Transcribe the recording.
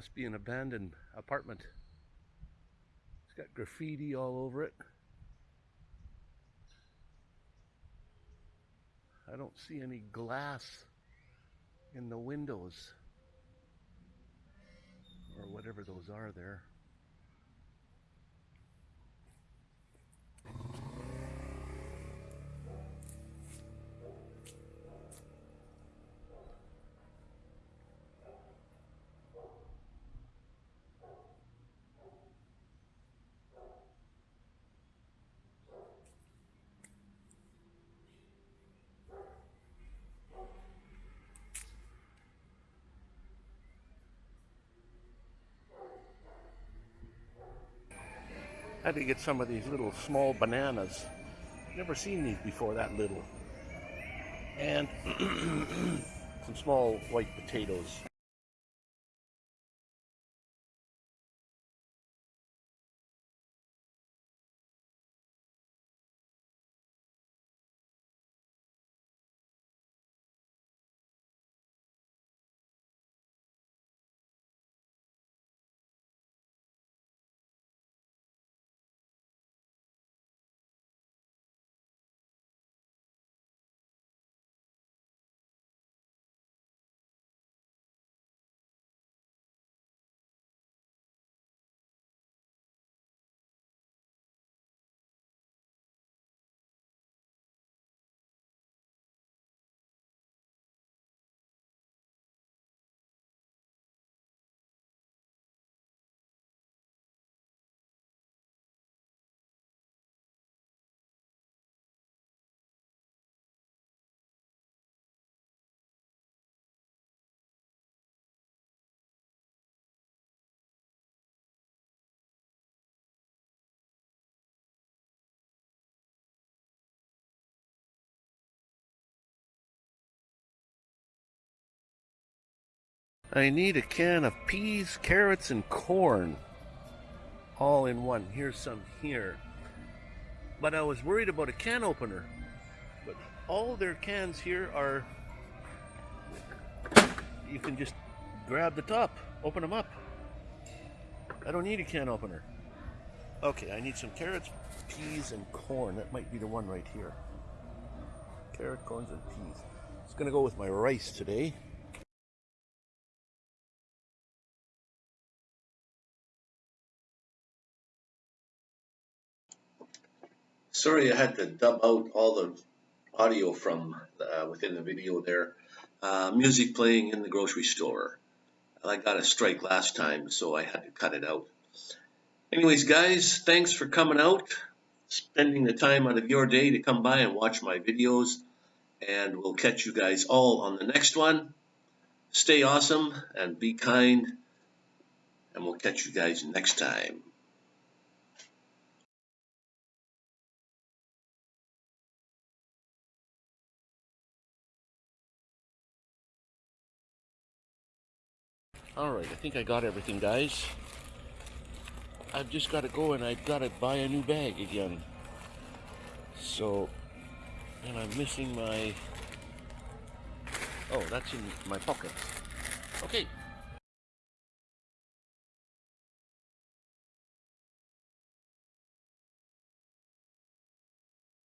Must be an abandoned apartment. It's got graffiti all over it. I don't see any glass in the windows or whatever those are there. I had to get some of these little small bananas. Never seen these before that little. And some small white potatoes. I need a can of peas, carrots, and corn. All in one. Here's some here. But I was worried about a can opener. But all their cans here are. You can just grab the top, open them up. I don't need a can opener. Okay, I need some carrots, peas, and corn. That might be the one right here. Carrot, corns, and peas. It's gonna go with my rice today. Sorry I had to dub out all the audio from uh, within the video there. Uh, music playing in the grocery store. I got a strike last time, so I had to cut it out. Anyways, guys, thanks for coming out, spending the time out of your day to come by and watch my videos, and we'll catch you guys all on the next one. Stay awesome and be kind, and we'll catch you guys next time. Alright, I think I got everything, guys. I've just got to go and I've got to buy a new bag again. So, and I'm missing my... Oh, that's in my pocket. Okay,